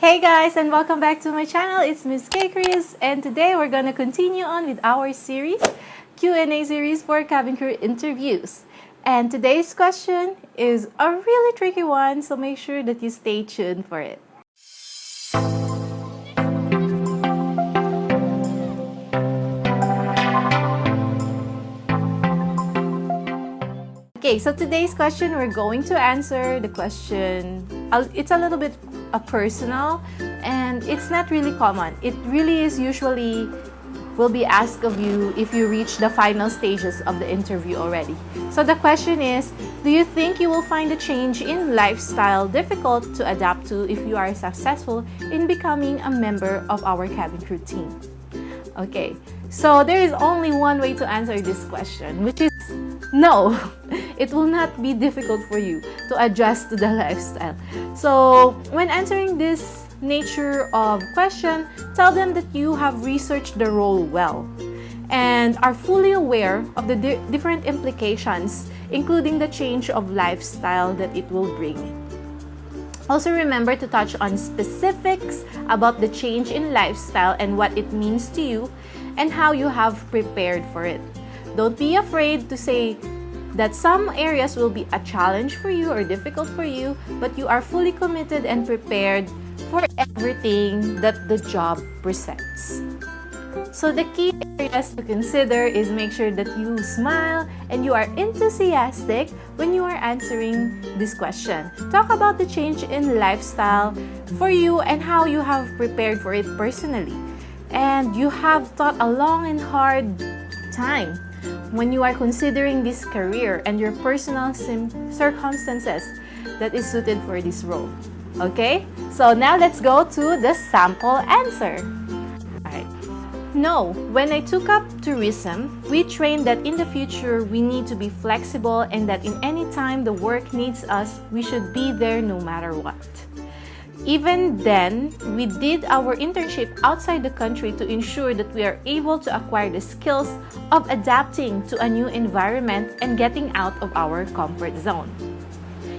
Hey guys and welcome back to my channel. It's Miss K Chris and today we're gonna continue on with our series Q&A series for cabin crew interviews. And today's question is a really tricky one so make sure that you stay tuned for it. Okay, so today's question, we're going to answer the question, uh, it's a little bit a personal and it's not really common. It really is usually will be asked of you if you reach the final stages of the interview already. So the question is, do you think you will find a change in lifestyle difficult to adapt to if you are successful in becoming a member of our cabin crew team? Okay, so there is only one way to answer this question, which is no. it will not be difficult for you to adjust to the lifestyle. So when answering this nature of question, tell them that you have researched the role well and are fully aware of the di different implications, including the change of lifestyle that it will bring. Also remember to touch on specifics about the change in lifestyle and what it means to you and how you have prepared for it. Don't be afraid to say that some areas will be a challenge for you or difficult for you, but you are fully committed and prepared for everything that the job presents. So the key areas to consider is make sure that you smile and you are enthusiastic when you are answering this question. Talk about the change in lifestyle for you and how you have prepared for it personally. And you have thought a long and hard time when you are considering this career and your personal circumstances that is suited for this role. Okay? So now let's go to the sample answer. No, when I took up tourism, we trained that in the future we need to be flexible and that in any time the work needs us, we should be there no matter what. Even then, we did our internship outside the country to ensure that we are able to acquire the skills of adapting to a new environment and getting out of our comfort zone.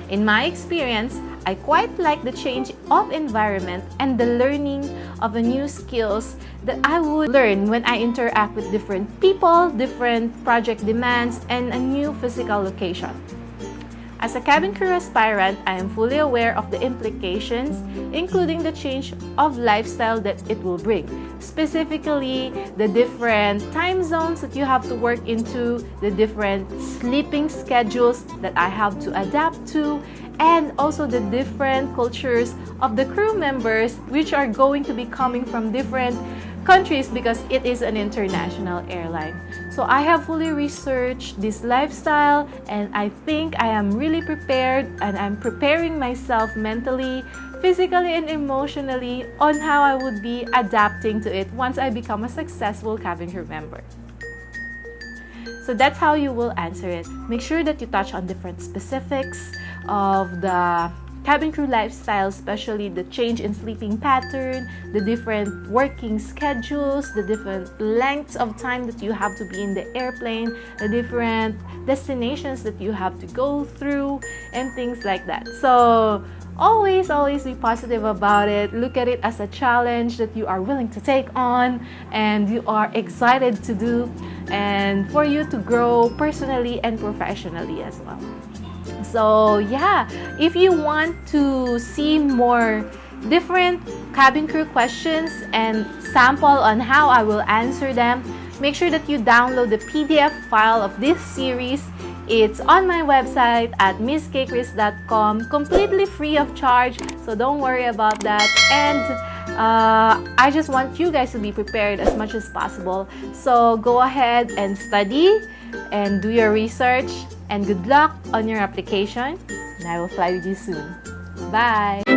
In my experience, I quite like the change of environment and the learning of the new skills that I would learn when I interact with different people, different project demands, and a new physical location. As a cabin crew aspirant, I am fully aware of the implications, including the change of lifestyle that it will bring. Specifically, the different time zones that you have to work into, the different sleeping schedules that I have to adapt to, and also the different cultures of the crew members which are going to be coming from different countries because it is an international airline. So I have fully researched this lifestyle and I think I am really prepared and I'm preparing myself mentally, physically and emotionally on how I would be adapting to it once I become a successful cabin crew member. So that's how you will answer it. Make sure that you touch on different specifics of the cabin crew lifestyle, especially the change in sleeping pattern, the different working schedules, the different lengths of time that you have to be in the airplane, the different destinations that you have to go through, and things like that. So always, always be positive about it. Look at it as a challenge that you are willing to take on and you are excited to do and for you to grow personally and professionally as well. So yeah, if you want to see more different cabin crew questions and sample on how I will answer them, make sure that you download the PDF file of this series. It's on my website at misskchris.com, completely free of charge, so don't worry about that. And uh, I just want you guys to be prepared as much as possible. So go ahead and study and do your research and good luck on your application and I will fly with you soon. Bye!